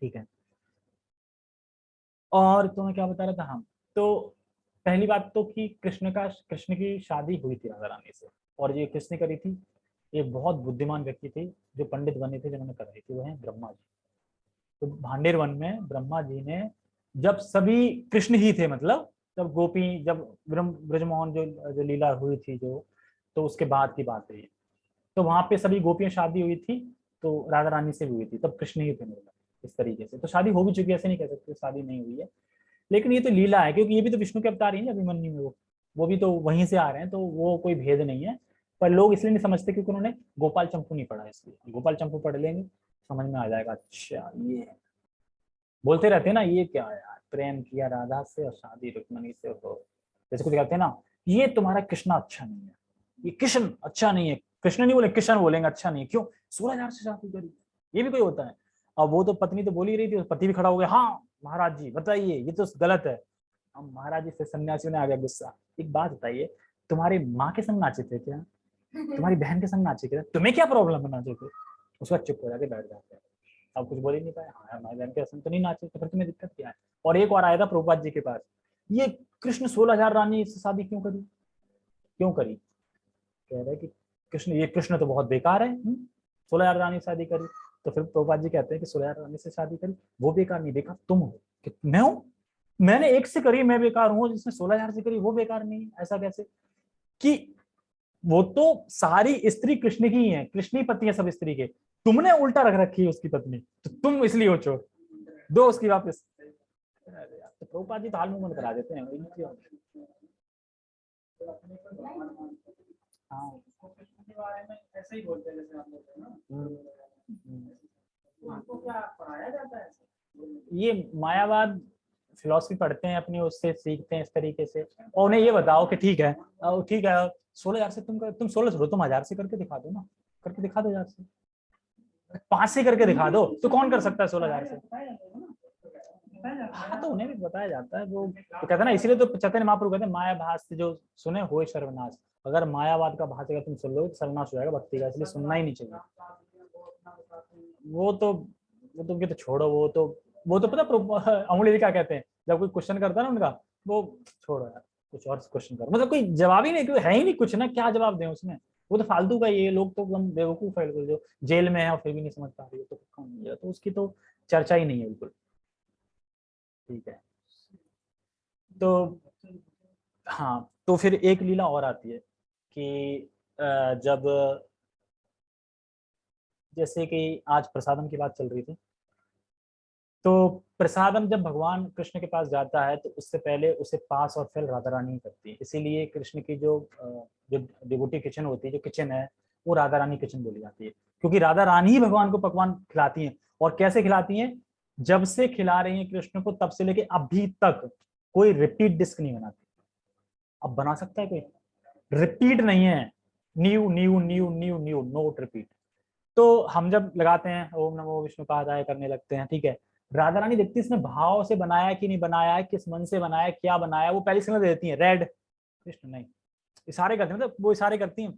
ठीक है। और तो मैं क्या बता रहा था? हम तो पहली बात तो कि कृष्ण का, कृष्ण की शादी हुई थी राधा रानी से। और ये किसने करी थी? ये बहुत बुद्धिमान व्यक्ति थे, जो पंडित बने थे, जिन्होंने कराई थी वो है ब्रह्मा जी। तो भांडेर वन में ब्रह्मा जी ने, जब सभी कृष्ण ही थे मतलब जब गोपी, जब ब्रह्म, ब्रजमोहन जो जो लीला हुई थी, जो तो उसके बाद की बात है तो वहाँ पे सभी गोपियाँ शादी हुई थी तो राधा रानी से भी हुई थी, तब कृष्ण ही थे मतलब इस तरीके से। तो शादी हो भी चुकी है, ऐसे नहीं कह सकते शादी नहीं हुई है। लेकिन ये तो लीला है, क्योंकि ये भी तो विष्णु के अवतार ही है, अभिमन्यु में वो। वो भी तो वहीं से आ रहे हैं तो वो कोई भेद नहीं है। पर लोग इसलिए नहीं समझते क्योंकि उन्होंने गोपाल चंपू नहीं पढ़ा इसलिए। गोपाल चंपू पढ़ लेंगे, समझ में आ जाएगा अच्छा ये बोलते रहते हैं ना, ये क्या यार, प्रेम किया राधा से और शादी रुक्मणी से हो जैसे कुछ कहते हैं ना, ये तुम्हारा कृष्णा अच्छा नहीं है। ये कृष्ण अच्छा नहीं है। कृष्ण नहीं बोले कृष्ण बोलेंगे अच्छा नहीं है। क्यों? सोलह हज़ार से शादी करी। ये भी कोई होता है। अब वो तो पत्नी तो बोल ही रही थी पति भी खड़ा हो गया। हाँ महाराज जी बताइए ये तो गलत है। अब महाराज जी से सन्यासी ने आ गया गुस्सा। एक बात बताइए तुम्हारी माँ के संग नाचे थे क्या? तुम्हारी बहन के संग नाचे थे तुम्हें क्या प्रॉब्लम है नाचे थे उसके बाद चुप हो जाके बैठ जाते हैं। अब कुछ बोल ही नहीं पाए। हाँ हमारी बहन के संग तो नहीं नाचे तो फिर तुम्हें दिक्कत क्या है? और एक बार आया था प्रभुपाद जी के पास। ये कृष्ण सोलह हज़ार रानी से शादी क्यों करी? क्यों करी? कह रहे हैं कि कृष्ण, ये कृष्ण तो बहुत बेकार है हम्म? सोलह रानी शादी करी तो फिर प्रभुपाद जी कहते हैं कि सोलह रानी से शादी करी, वो बेकार नहीं बेकार तुम हो, कि मैं हूँ? मैंने एक से करी, मैं बेकार हूँ, जिसने सोलह हज़ार से करी, वो बेकार नहीं है, ऐसा कैसे? कि वो तो सारी स्त्री कृष्ण की ही है कृष्ण ही पति है सब स्त्री के, तुमने उल्टा रख रखी है उसकी पत्नी तो तुम इसलिए हो चोर, दो उसकी वापस। तो प्रभुपाद जी तो हाल मुँह करा देते हैं हाँ। ही हैं हैं है ये मायावाद फिलोसफी पढ़ते हैं अपनी उससे सीखते हैं इस तरीके से। और उन्हें ये बताओ कि ठीक है ठीक है सोलह हज़ार से तुम कर, तुम सोलह छोड़ो तुम हज़ार से करके दिखा दो ना। करके दिखा दो हज़ार से। पाँच से करके दिखा दो तो कौन कर सकता है सोलह हज़ार से? हाँ तो उन्हें भी बताया जाता है वो कहते ना इसीलिए तो चैतन्य महाप्रभु कहते हैं माया भाष जो सुने हो सर्वनाश अगर मायावाद का भाष तुम सुन लो तो सर्वनाश हो जाएगा भक्ति का, इसलिए सुनना ही नहीं चाहिए। वो तो वो तो तो छोड़ो, वो तो वो तो पता अमूल्य क्या कहते हैं? जब कोई क्वेश्चन करता है ना उनका, वो छोड़ो यार, कुछ और क्वेश्चन करो। मतलब कोई जवाब ही नहीं क्योंकि है ही नहीं कुछ ना, क्या जवाब दें उसमें? वो तो फालतू का ये लोग तो एकदम बेवकूफ़ है, जो जेल में है और फिर भी नहीं समझ पा रही तो कौन तो उसकी तो चर्चा ही नहीं है बिल्कुल। ठीक है। तो हाँ तो फिर एक लीला और आती है। कि जब जैसे कि आज प्रसादम की बात चल रही थी तो प्रसादम जब भगवान कृष्ण के पास जाता है तो उससे पहले उसे पास और फिल राधा रानी करती है। इसीलिए कृष्ण की जो जो डिबूटी किचन होती है, जो किचन है, वो राधा रानी किचन बोली जाती है। क्योंकि राधा रानी ही भगवान को पकवान खिलाती हैं। और कैसे खिलाती हैं? जब से खिला रही हैं कृष्ण को, तब से लेके अभी तक कोई रिपीट डिस्क नहीं बनाती। अब बना सकता है कोई? रिपीट नहीं है। New new new new new note repeat तो हम जब लगाते हैं, ओम नमो विष्णु कहा करने लगते हैं, ठीक है? राधा रानी देखती इसने भाव से बनाया कि नहीं बनाया है किस मन से बनाया, क्या बनाया, वो पहली सिग्नल देती है रेड कृष्ण नहीं। इशारे करते हैं मतलब वो इशारे करती हैं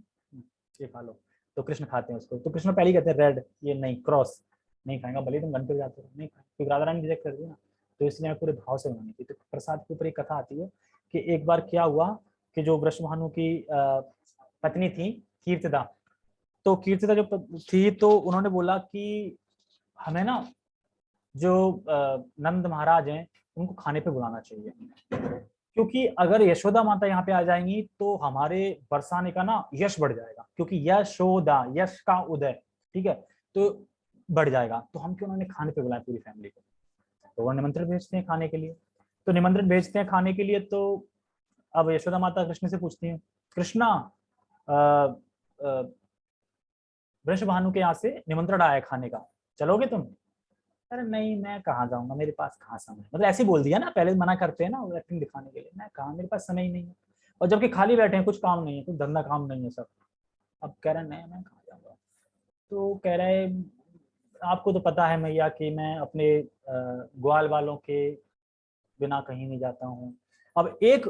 ये खा लो। तो कृष्ण खाते हैं उसको। तो कृष्ण पहले कहते हैं रेड ये नहीं क्रॉस नहीं खाएँगा, भले तुम घंटे जाते हो, नहीं क्योंकि राधा रानी रिजेक्ट कर ना तो इसलिए पूरे भाव से बनानी थी। तो प्रसाद के ऊपर एक कथा आती है कि एक बार क्या हुआ कि जो वृषभानु की पत्नी थी, कीर्तिदा। तो कीर्तिदा जो थी तो उन्होंने बोला कि हमें ना जो नंद महाराज हैं, उनको खाने पे बुलाना चाहिए। क्योंकि अगर यशोदा माता यहाँ पे आ जाएँगी तो हमारे बरसाने का ना यश बढ़ जाएगा। क्योंकि यशोदा, यश का उदय, ठीक है? तो बढ़ जाएगा। तो हम क्यों उन्होंने खाने पे बुलाया पूरी फैमिली को? तो वो निमंत्रण भेजते हैं खाने के लिए। तो निमंत्रण भेजते हैं खाने के लिए तो अब यशोदा माता कृष्ण से पूछती है, कृष्णा वृष भानु के यहाँ से निमंत्रण आया खाने का, चलोगे तुम? अरे नहीं, मैं कहाँ जाऊँगा, मेरे पास कहाँ समय मतलब ऐसे बोल दिया ना, पहले मना करते हैं ना एक्टिंग दिखाने के लिए, मैं कहा, मेरे पास समय ही नहीं है। और जबकि खाली बैठे हैं, कुछ काम नहीं है, कुछ धंधा काम नहीं है सब। अब कह रहे नहीं, मैं कहाँ जाऊँगा? तो कह रहे आपको तो पता है मैया कि मैं अपने ग्वाल वालों के बिना कहीं नहीं जाता हूँ। अब एक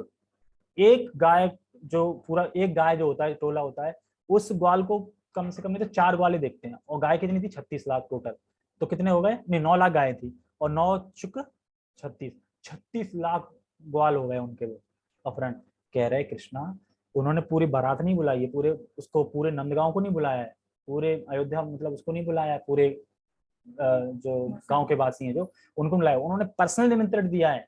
एक गाय जो पूरा एक गाय जो होता है, टोला होता है, उस ग्वाल को कम से कम तो चार ग्वाले देखते हैं, और गाय कितनी थी? छत्तीस लाख टोटल तो कितने हो गए? नहीं, नौ लाख गाय थी, और नौ चुक छत्तीस। छत्तीस लाख ग्वाल हो गए उनके वो, अपहरण। कह रहे कृष्णा, उन्होंने पूरी बारात नहीं बुलाई है, पूरे उसको पूरे नंदगांव को नहीं बुलाया है, पूरे अयोध्या मतलब उसको नहीं बुलाया है, पूरे जो गाँव के वासी हैं जो, उनको बुलाया उन्होंने पर्सनल निमंत्रण दिया है।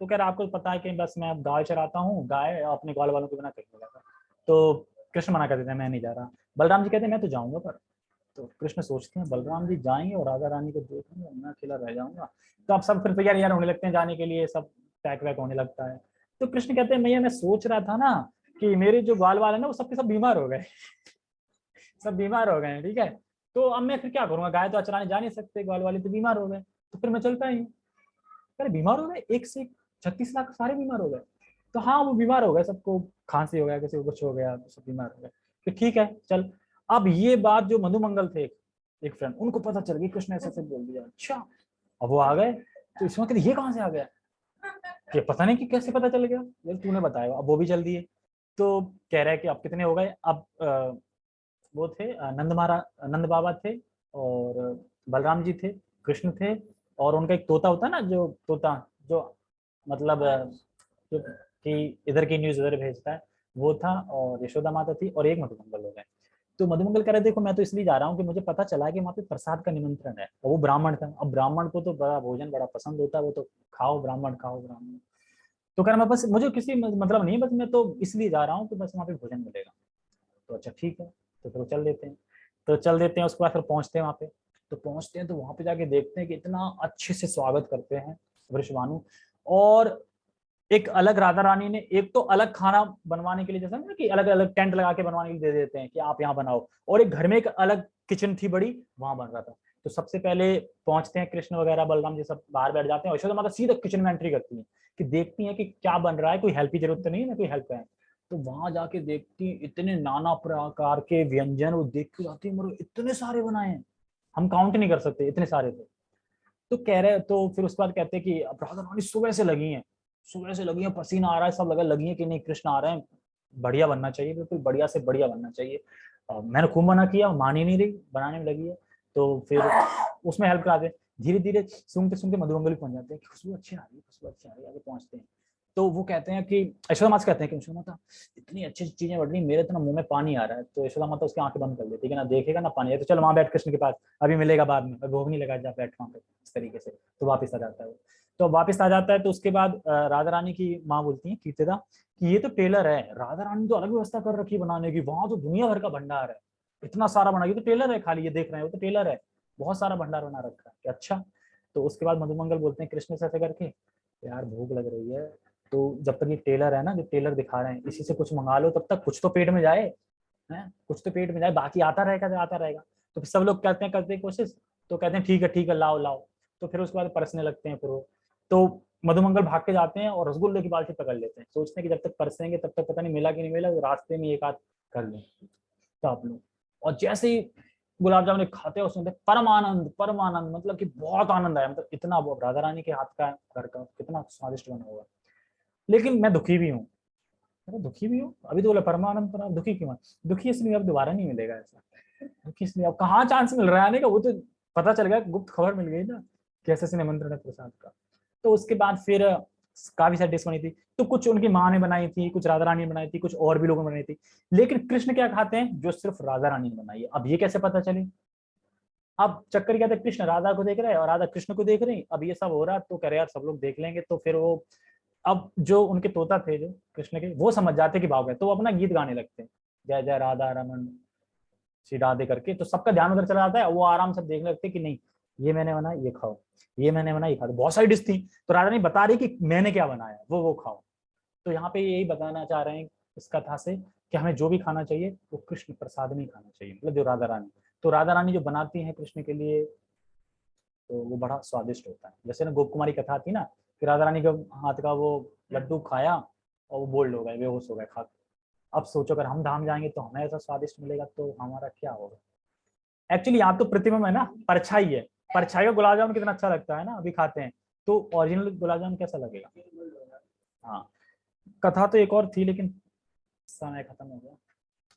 तो कह रहा आपको पता है कि बस मैं गाय चराता हूँ, गाय अपने ग्वाल वालों के बिना कहीं जाता तो कृष्ण मना कर देते हैं, मैं नहीं जा रहा। बलराम जी कहते हैं, मैं तो जाऊँगा पर। तो कृष्ण सोचते हैं, बलराम जी जाएँगे और राजा रानी को देखेंगे मैं अकेला रह जाऊँगा। तो आप सब फिर तैयार यार होने लगते हैं, जाने के लिए सब पैक वैक होने लगता है। तो कृष्ण कहते हैं, भैया, मैं सोच रहा था ना कि मेरे जो बाल वाल है ना, वो सबके सब बीमार हो गए सब बीमार हो गए ठीक है? तो अब मैं फिर क्या करूँगा? गाय तो अचराने जा नहीं सकते ग्वाल वाले तो बीमार हो गए तो फिर मैं चलता ही अरे, बीमार हो गए? एक से छत्तीस लाख सारे बीमार हो गए। तो हाँ वो बीमार हो गए, सबको खांसी हो गया, किसी को कुछ हो गया सब बीमार हो गए। फिर ठीक है, चल। अब ये बात जो मधुमंगल थे, एक फ्रेंड उनको पता चल गई, कृष्ण ऐसे ऐसे बोल दिया अच्छा अब वो आ गए तो इसमें कहते ये कहाँ से आ गया? ये पता नहीं कि कैसे पता चल गया। यार, तूने बताया, अब वो भी चल दिए तो कह रहे हैं कि अब कितने हो गए? अब वो थे नंद महाराज नंद बाबा थे और बलराम जी थे, कृष्ण थे और उनका एक तोता होता ना, जो तोता, जो मतलब जो कि इधर की न्यूज़ इधर भेजता है वो था और यशोदा माता थी और एक मधुमंगल हो। गए तो मधुमंगल कह रहे देखो मैं तो इसलिए जा रहा हूँ कि मुझे पता चला कि वहाँ पे प्रसाद का निमंत्रण है और वो ब्राह्मण था। अब ब्राह्मण को तो बड़ा भोजन बड़ा पसंद होता है वो तो खाओ ब्राह्मण खाओ ब्राह्मण। तो कह रहा मैं बस मुझे किसी मतलब नहीं बस मैं तो इसलिए जा रहा हूँ कि बस वहाँ पे भोजन मिलेगा। तो अच्छा ठीक है तो फिर चल देते हैं। तो चल देते हैं उसके बाद फिर पहुँचते हैं वहाँ पे। तो पहुँचते हैं तो वहाँ पे जाके देखते हैं कि इतना अच्छे से स्वागत करते हैं वृषभानु। और एक अलग राधा रानी ने एक तो अलग खाना बनवाने के लिए, जैसा ना कि अलग अलग टेंट लगा के बनवाने के लिए दे देते हैं कि आप यहाँ बनाओ। और एक घर में एक अलग किचन थी बड़ी, वहाँ बन रहा था। तो सबसे पहले पहुँचते हैं कृष्ण वगैरह, बलराम जी सब बाहर बैठ जाते हैं यशोदा माता सीधा किचन में एंट्री करती है कि देखती है कि क्या बन रहा है, कोई हेल्प की ज़रूरत तो नहीं है कोई हेल्प है। तो वहाँ जाके देखती इतने नाना प्रकार के व्यंजन वो देख के जाती है इतने सारे बनाए हैं, हम काउंट नहीं कर सकते इतने सारे थे। तो कह रहे तो फिर उसके बाद कहते हैं कि राधा रानी सुबह से लगी हैं, सुबह से लगी है, पसीना आ रहा है, सब लगा, लगी है कि नहीं, कृष्ण आ रहे हैं, बढ़िया बनना चाहिए, बिल्कुल बढ़िया से बढ़िया बनना चाहिए। मैंने खूब मना किया, मान ही नहीं रही, बनाने में लगी है तो फिर उसमें हेल्प कराते धीरे धीरे सुनते सुनते मधुमंगल पहुँच जाते हैं खुशबू अच्छी आ रही है, खुशबू अच्छी आ रही है, आगे पहुँचते हैं। तो वो कहते हैं कि, यशोदा माता कहते हैं कि, यशोदा माता, इतनी अच्छी चीज़ें बढ़ रही मेरे तो ना मुँह में पानी आ रहा है। तो यशोदा माता उसकी आँखें बंद कर देती है ना देखेगा ना पानी। तो चल वहाँ बैठ कृष्ण के पास, अभी मिलेगा बाद में, भोग नहीं लगा जा बैठ वहाँ पे, इस तरीके से तो वापिस आ जाता है तो वापस आ जाता है तो उसके बाद राधा रानी की माँ बोलती है, कीर्तिदा, कि ये तो टेलर है, राधा रानी तो अलग व्यवस्था कर रखी है बनाने की, वहाँ तो दुनिया भर का भंडार है। इतना सारा बना, ये तो टेलर है खाली, ये देख रहे हैं, वो तो टेलर है। बहुत सारा भंडार बना रखा है अच्छा। तो उसके बाद मधुमंगल बोलते हैं, कृष्ण से ऐसे करके, यार भूख लग रही है तो जब तक ये टेलर है ना जो टेलर दिखा रहे हैं, इसी से कुछ मंगा लो, तब तक कुछ तो पेट में जाए, है? कुछ तो पेट में जाए, बाकी आता रहेगा जो आता रहेगा। तो फिर सब लोग कहते हैं, करते हैं कोशिश तो कहते हैं, ठीक है ठीक है, लाओ लाओ। तो फिर उसके बाद परसने लगते हैं फिर वो। तो मधुमंगल भाग के जाते हैं और रसगुल्ले की बाल्टी पकड़ लेते हैं। सोचते हैं कि जब तक परसेंगे, तब तक पता नहीं मिला कि नहीं मिला रास्ते में एक आध कर लें। तो आप लोग। और जैसे ही गुलाब जामुन खाते हैं, उसमें परम आनंद परम आनंद मतलब कि बहुत आनंद आया। मतलब इतना राधा रानी के हाथ का घर का कितना स्वादिष्ट बना हुआ। लेकिन मैं दुखी भी हूँ। दुखी भी हूँ। अभी तो बोला, परमानंद पर दुखी क्यों दुखी इसलिए अब दोबारा नहीं मिलेगा ऐसा। दुखी इसलिए अब कहाँ चांस मिल रहा है आने का? वो तो पता चल गया, गुप्त खबर मिल गई ना कैसे से निमंत्रण है प्रसाद का। तो उसके बाद फिर, काफ़ी सारी डिश बनी थी। तो कुछ उनकी माँ ने बनाई थी, कुछ राधा रानी ने बनाई थी, कुछ और भी लोगों ने बनाई थी। लेकिन कृष्ण क्या खाते हैं? जो सिर्फ़ राधा रानी ने बनाई है। अब ये कैसे पता चले? अब चक्कर क्या था? कृष्ण राधा को देख रहे हैं और राधा कृष्ण को देख रहे हैं। अब ये सब हो रहा तो कह रहे यार, सब लोग देख लेंगे। तो फिर वो अब जो उनके तोता थे, जो कृष्ण के, वो समझ जाते कि भाव है तो वो अपना गीत गाने लगते हैं। जय जय राधा रमन, श्री राधे करके तो सबका ध्यान उधर चला जाता है, वो आराम से देखने लगते कि नहीं, ये मैंने बनाया ये खाओ, ये मैंने बनाया ये खाओ। बहुत सारी डिश थी तो राजा नहीं बता रही कि मैंने क्या बनाया, वो वो खाओ। तो यहाँ पे यही बताना चाह रहे हैं इस कथा से कि हमें जो भी खाना चाहिए, वो कृष्ण प्रसाद में खाना चाहिए मतलब जो राधा रानी। तो राधा रानी जो बनाती है कृष्ण के लिए तो वो बड़ा स्वादिष्ट होता है। जैसे ना गोप कुमारी कथा थी ना कि राधा रानी के हाथ का वो लड्डू खाया और वो बोल्ड हो गए बेहोश हो गए खा अब सोचो अगर हम धाम जाएँगे तो हमें ऐसा स्वादिष्ट मिलेगा तो हमारा क्या होगा? एक्चुअली यहाँ तो प्रतिमा है ना परछाई है। परछाई का गुलाब जामुन कितना अच्छा लगता है ना अभी खाते हैं। तो ओरिजिनल गुलाब जामुन कैसा लगेगा? हाँ। कथा तो एक और थी लेकिन समय खत्म हो गया।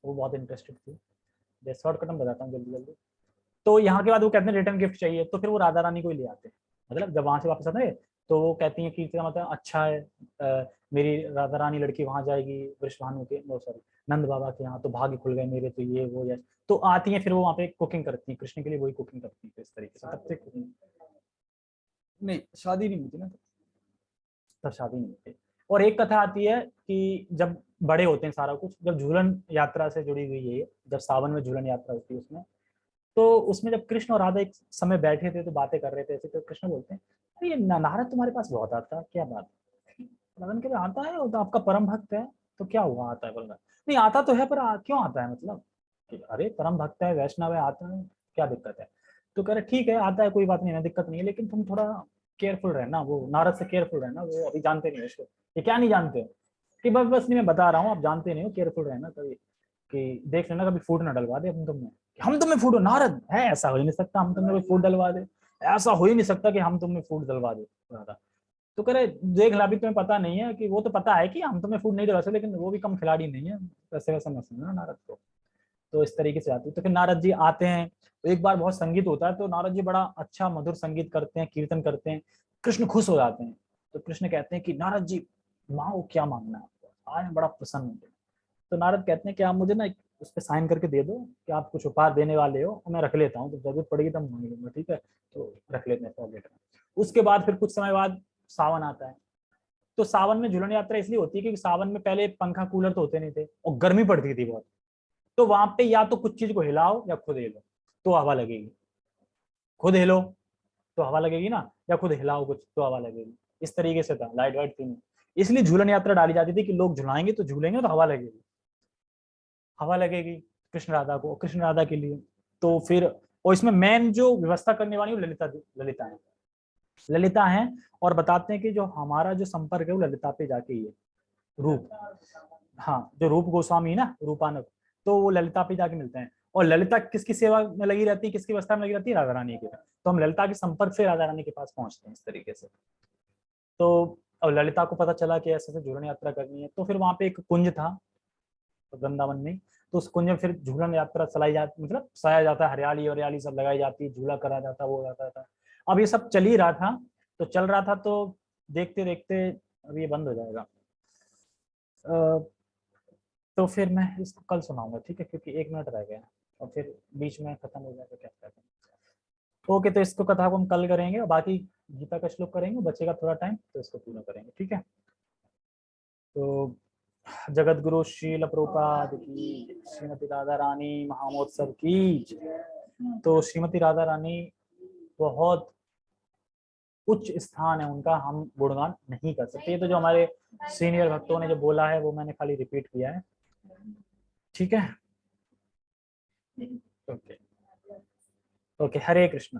वो बहुत इंटरेस्टेड थी। शॉर्टकट में बताता हूँ जल्दी जल्दी। तो यहाँ के बाद वो कहते हैं रिटर्न गिफ्ट चाहिए तो फिर वो राधा रानी को ही ले आते हैं। मतलब जब वहाँ से वापस आते हैं तो वो कहती हैं कि मतलब अच्छा है आ, मेरी राधा रानी लड़की वहाँ जाएगी वृषभानु के वो सॉरी नंद बाबा के यहाँ तो भाग्य खुल गए मेरे तो ये वो ये। तो आती हैं फिर वो वहाँ पे कुकिंग करती हैं कृष्ण के लिए वही कुकिंग करती है इस तरीके से तब कुकिंग नहीं शादी नहीं होती ना? तब शादी नहीं होती। और एक कथा आती है कि जब बड़े होते हैं सारा कुछ जब झूलन यात्रा से जुड़ी हुई है जब सावन में झूलन यात्रा होती है उसमें तो उसमें जब कृष्ण और राधा एक समय बैठे थे तो बातें कर रहे थे ऐसे तो कृष्ण बोलते हैं नारद तुम्हारे पास बहुत आता क्या बात राधन के आता है तो आपका परम भक्त है तो क्या हुआ आता है बोल नहीं आता तो है पर आ, क्यों आता है मतलब? अरे परम भक्त है वैष्णव है आता है क्या दिक्कत है? तो कह रहे ठीक है आता है कोई बात नहीं है दिक्कत नहीं है लेकिन तुम थोड़ा केयरफुल रहना वो नारद से केयरफुल रहना वो अभी जानते नहीं उसको। ये क्या नहीं जानते? कि बस बस नहीं मैं बता रहा हूँ आप जानते नहीं हो केयरफुल रहना कभी कि देख लेना कभी फ़ूड ना डलवा दे हम तुम्हें हम तुम्हें फ़ूड नारद, है, ऐसा हो ही नहीं सकता, हम तुम्हें कोई फ़ूड डलवा दे। ऐसा हो ही नहीं सकता कि हम तुम्हें फ़ूड डलवा दे तो कह रहे देख ला, अभी तुम्हें पता नहीं है कि, वो तो पता है कि हम तुम्हें फ़ूड नहीं डलवा सकते, लेकिन वो भी कम खिलाड़ी नहीं है। वैसे वैसा मत समझना नारद को। तो इस तरीके से आती है। तो फिर नारद जी आते हैं। तो एक बार बहुत संगीत होता है तो नारद जी बड़ा अच्छा मधुर संगीत करते हैं, कीर्तन करते हैं। कृष्ण खुश हो जाते हैं। तो कृष्ण कहते हैं कि, नारद जी, माँ क्या मांगना है आपको? आज बड़ा प्रसन्न होते तो नारद कहते हैं कि, आप मुझे ना एक उस पर साइन करके दे दो कि आप कुछ उपहार देने वाले हो और मैं रख लेता हूँ तो ज़रूरत पड़ेगी तो मांग लूँगा, ठीक है? तो रख लेते हैं में उसके बाद फिर कुछ समय बाद सावन आता है। तो सावन में झूलन यात्रा इसलिए होती है क्योंकि सावन में पहले पंखा कूलर तो होते नहीं थे और गर्मी पड़ती थी बहुत। तो वहाँ पे या तो कुछ चीज़ को हिलाओ या खुद हिलो तो हवा लगेगी। खुद हिलो तो हवा लगेगी ना? या खुद हिलाओ कुछ तो हवा लगेगी। इस तरीके से था, लाइट वाइट थी। इसलिए झूलन यात्रा डाली जाती थी कि लोग झुलाएँगे तो झूलेंगे तो हवा लगेगी। हवा लगेगी कृष्ण राधा को, कृष्ण राधा के लिए। तो फिर, और इसमें मेन जो व्यवस्था करने वाली ललिता ललिता है। ललिता है, और बताते हैं कि जो हमारा जो संपर्क है वो ललिता पे जाके ही है। रूप हाँ जो रूप गोस्वामी ना रूपानक तो वो ललिता पे जाके मिलते हैं। और ललिता किसकी सेवा में लगी रहती है, किसकी व्यवस्था में लगी रहती है राधा रानी के तो हम ललिता के संपर्क से राधा रानी के पास पहुँचते हैं इस तरीके से। तो अब ललिता को पता चला कि ऐसे ऐसे झूलन यात्रा करनी है। तो फिर वहाँ पे एक कुंज था वृंदावन में। तो उस कुंज में फिर झूलन यात्रा चलाई जाती मतलब सया जाता है, हरियाली हरियाली सब लगाई जाती है, झूला करा जाता वो जाता था अब ये सब चल ही रहा था तो चल रहा था तो देखते देखते अब ये बंद हो जाएगा। तो फिर मैं इसको कल सुनाऊँगा, ठीक है? क्योंकि एक मिनट रह गया और फिर बीच में खत्म हो जाएगा, क्या कहते हैं ओके तो इसको कथा को हम कल करेंगे और बाकी गीता का श्लोक करेंगे, बचेगा थोड़ा टाइम तो इसको पूरा करेंगे, ठीक है? तो जगत गुरु शील प्रभुपाद की श्रीमती राधा रानी महामोत्सव की तो श्रीमती राधा रानी बहुत उच्च स्थान है उनका हम गुणगान नहीं कर सकते। ये तो जो हमारे सीनियर भक्तों ने जो बोला है वो मैंने खाली रिपीट किया है। ठीक है? Okay okay Hare Krishna.